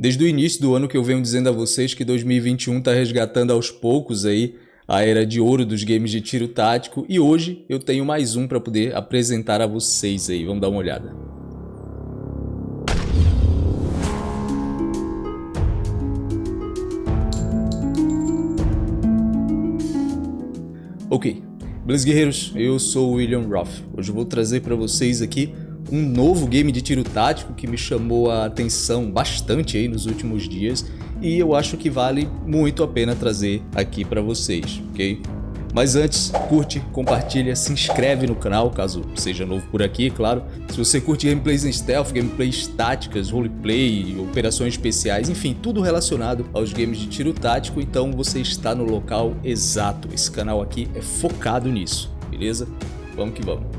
Desde o início do ano que eu venho dizendo a vocês que 2021 está resgatando aos poucos aí a era de ouro dos games de tiro tático. E hoje eu tenho mais um para poder apresentar a vocês aí, vamos dar uma olhada. Ok, beleza guerreiros, eu sou o William Roth, hoje eu vou trazer para vocês aqui um novo game de tiro tático que me chamou a atenção bastante aí nos últimos dias e eu acho que vale muito a pena trazer aqui para vocês, ok? Mas antes, curte, compartilha, se inscreve no canal, caso seja novo por aqui, claro. Se você curte gameplays em stealth, gameplays táticas, roleplay, operações especiais, enfim, tudo relacionado aos games de tiro tático, então você está no local exato. Esse canal aqui é focado nisso, beleza? Vamos que vamos.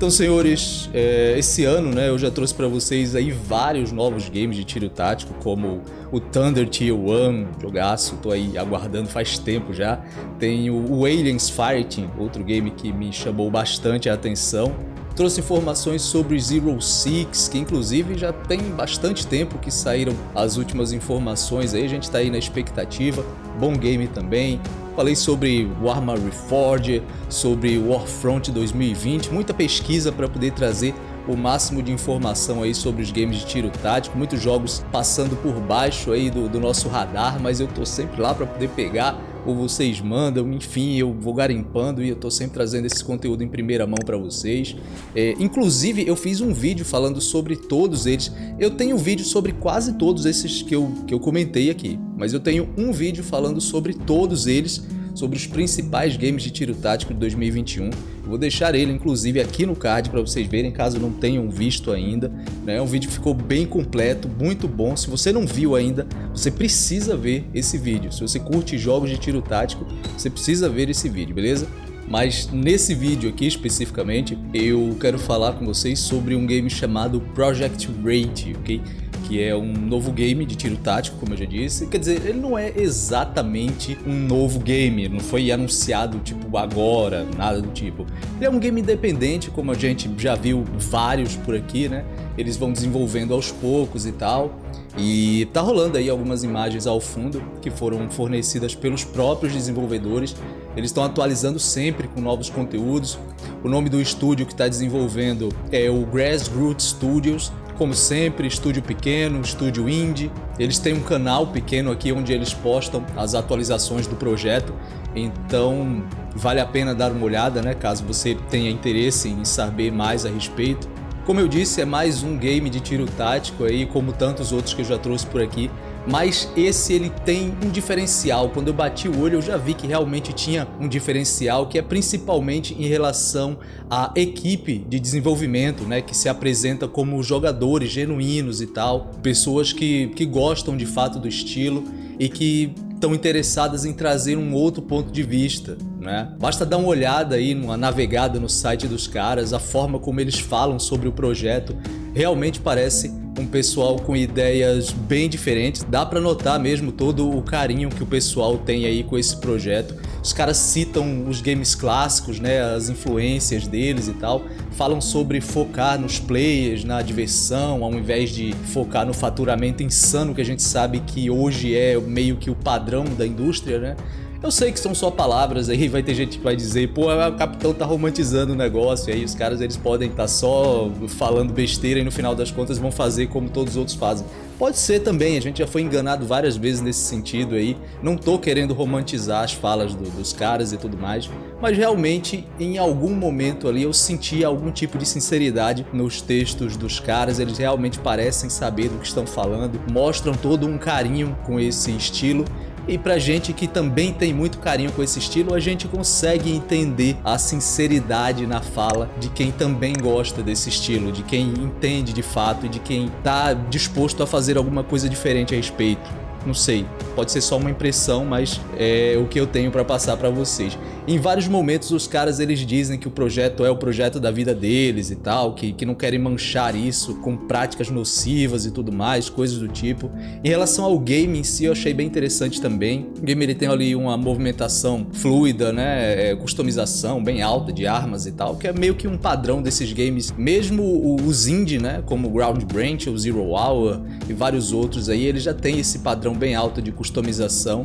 Então, senhores, é, esse ano né, eu já trouxe para vocês aí vários novos games de tiro tático, como o Thunder Tier 1, jogaço, tô aí aguardando faz tempo já. Tem o, o Aliens Fighting, outro game que me chamou bastante a atenção. Trouxe informações sobre Zero Six, que inclusive já tem bastante tempo que saíram as últimas informações aí, a gente tá aí na expectativa. Bom game também. Falei sobre Warhammer Reforged, sobre Warfront 2020, muita pesquisa para poder trazer o máximo de informação aí sobre os games de tiro tático, muitos jogos passando por baixo aí do, do nosso radar, mas eu tô sempre lá para poder pegar ou vocês mandam, enfim, eu vou garimpando e eu tô sempre trazendo esse conteúdo em primeira mão para vocês. É, inclusive, eu fiz um vídeo falando sobre todos eles. Eu tenho vídeo sobre quase todos esses que eu, que eu comentei aqui, mas eu tenho um vídeo falando sobre todos eles sobre os principais games de tiro tático de 2021. vou deixar ele, inclusive, aqui no card para vocês verem, caso não tenham visto ainda. Né? Um vídeo ficou bem completo, muito bom. Se você não viu ainda, você precisa ver esse vídeo. Se você curte jogos de tiro tático, você precisa ver esse vídeo, beleza? Mas nesse vídeo aqui especificamente, eu quero falar com vocês sobre um game chamado Project Rate, ok? Que é um novo game de tiro tático, como eu já disse. Quer dizer, ele não é exatamente um novo game, não foi anunciado tipo agora, nada do tipo. Ele é um game independente, como a gente já viu vários por aqui, né? Eles vão desenvolvendo aos poucos e tal. E tá rolando aí algumas imagens ao fundo que foram fornecidas pelos próprios desenvolvedores. Eles estão atualizando sempre com novos conteúdos. O nome do estúdio que está desenvolvendo é o Grassroots Studios como sempre, estúdio pequeno, estúdio indie. Eles têm um canal pequeno aqui onde eles postam as atualizações do projeto. Então vale a pena dar uma olhada, né? Caso você tenha interesse em saber mais a respeito. Como eu disse, é mais um game de tiro tático aí, como tantos outros que eu já trouxe por aqui mas esse ele tem um diferencial. Quando eu bati o olho eu já vi que realmente tinha um diferencial que é principalmente em relação à equipe de desenvolvimento, né, que se apresenta como jogadores genuínos e tal, pessoas que, que gostam de fato do estilo e que estão interessadas em trazer um outro ponto de vista, né? Basta dar uma olhada aí, uma navegada no site dos caras, a forma como eles falam sobre o projeto realmente parece um pessoal com ideias bem diferentes. Dá para notar mesmo todo o carinho que o pessoal tem aí com esse projeto. Os caras citam os games clássicos, né, as influências deles e tal. Falam sobre focar nos players, na diversão, ao invés de focar no faturamento insano que a gente sabe que hoje é meio que o padrão da indústria, né? Eu sei que são só palavras aí, vai ter gente que vai dizer, pô, o capitão tá romantizando o negócio, e aí os caras eles podem estar tá só falando besteira e no final das contas vão fazer como todos os outros fazem. Pode ser também, a gente já foi enganado várias vezes nesse sentido aí, não tô querendo romantizar as falas do, dos caras e tudo mais, mas realmente em algum momento ali eu senti algum tipo de sinceridade nos textos dos caras, eles realmente parecem saber do que estão falando, mostram todo um carinho com esse estilo e pra gente que também tem muito carinho com esse estilo, a gente consegue entender a sinceridade na fala de quem também gosta desse estilo, de quem entende de fato e de quem tá disposto a fazer alguma coisa diferente a respeito. Não sei, pode ser só uma impressão, mas é o que eu tenho para passar para vocês. Em vários momentos os caras eles dizem que o projeto é o projeto da vida deles e tal, que, que não querem manchar isso com práticas nocivas e tudo mais, coisas do tipo. Em relação ao game em si, eu achei bem interessante também. O game ele tem ali uma movimentação fluida, né, é, customização bem alta de armas e tal, que é meio que um padrão desses games, mesmo os indie, né, como Ground Branch ou Zero Hour e vários outros aí, ele já tem esse padrão bem alto de customização.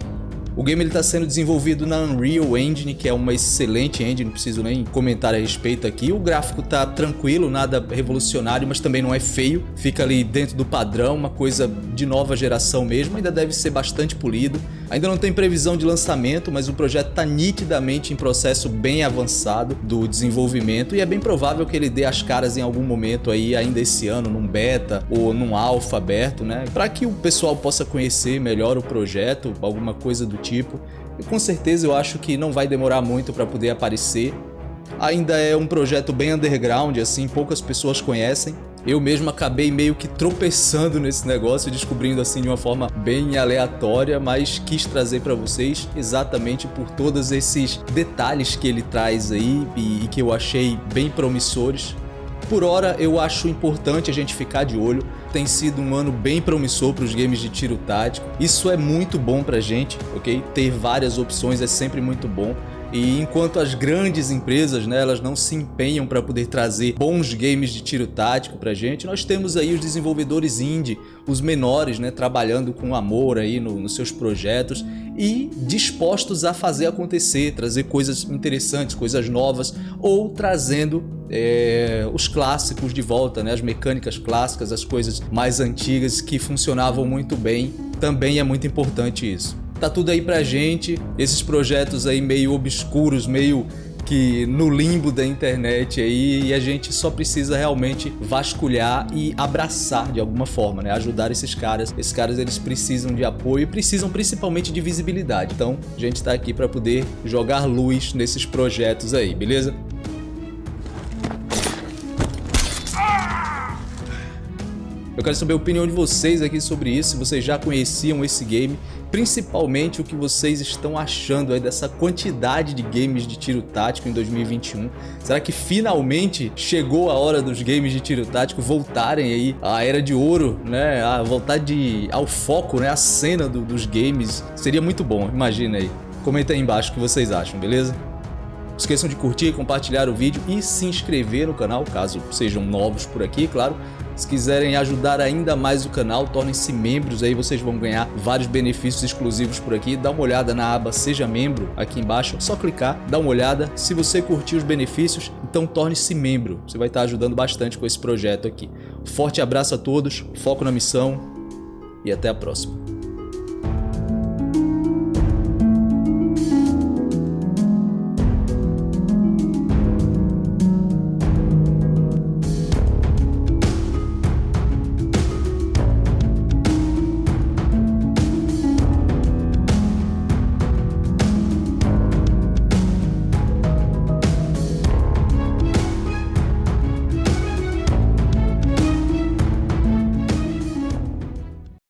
O game está sendo desenvolvido na Unreal Engine, que é uma excelente engine, não preciso nem comentar a respeito aqui. O gráfico tá tranquilo, nada revolucionário, mas também não é feio. Fica ali dentro do padrão, uma coisa de nova geração mesmo, ainda deve ser bastante polido. Ainda não tem previsão de lançamento, mas o projeto está nitidamente em processo bem avançado do desenvolvimento e é bem provável que ele dê as caras em algum momento aí ainda esse ano, num beta ou num alfa aberto, né? Para que o pessoal possa conhecer melhor o projeto, alguma coisa do tipo. E com certeza eu acho que não vai demorar muito para poder aparecer. Ainda é um projeto bem underground, assim, poucas pessoas conhecem. Eu mesmo acabei meio que tropeçando nesse negócio, descobrindo assim de uma forma bem aleatória, mas quis trazer para vocês exatamente por todos esses detalhes que ele traz aí e, e que eu achei bem promissores. Por hora, eu acho importante a gente ficar de olho. Tem sido um ano bem promissor para os games de tiro tático. Isso é muito bom para gente, ok? Ter várias opções é sempre muito bom. E enquanto as grandes empresas, né, elas não se empenham para poder trazer bons games de tiro tático pra gente, nós temos aí os desenvolvedores indie, os menores, né, trabalhando com amor aí no, nos seus projetos e dispostos a fazer acontecer, trazer coisas interessantes, coisas novas ou trazendo é, os clássicos de volta, né, as mecânicas clássicas, as coisas mais antigas que funcionavam muito bem. Também é muito importante isso. Tá tudo aí pra gente, esses projetos aí meio obscuros, meio que no limbo da internet aí e a gente só precisa realmente vasculhar e abraçar de alguma forma, né? Ajudar esses caras. Esses caras eles precisam de apoio e precisam principalmente de visibilidade. Então a gente tá aqui para poder jogar luz nesses projetos aí, beleza? Eu quero saber a opinião de vocês aqui sobre isso, se vocês já conheciam esse game, principalmente o que vocês estão achando aí dessa quantidade de games de tiro tático em 2021. Será que finalmente chegou a hora dos games de tiro tático voltarem aí à era de ouro, né? A voltar de, ao foco, né? A cena do, dos games. Seria muito bom, imagina aí. Comenta aí embaixo o que vocês acham, beleza? Não esqueçam de curtir, compartilhar o vídeo e se inscrever no canal, caso sejam novos por aqui, claro. Se quiserem ajudar ainda mais o canal, tornem-se membros, aí vocês vão ganhar vários benefícios exclusivos por aqui. Dá uma olhada na aba Seja Membro aqui embaixo, só clicar, dá uma olhada. Se você curtir os benefícios, então torne-se membro. Você vai estar ajudando bastante com esse projeto aqui. Forte abraço a todos, foco na missão e até a próxima.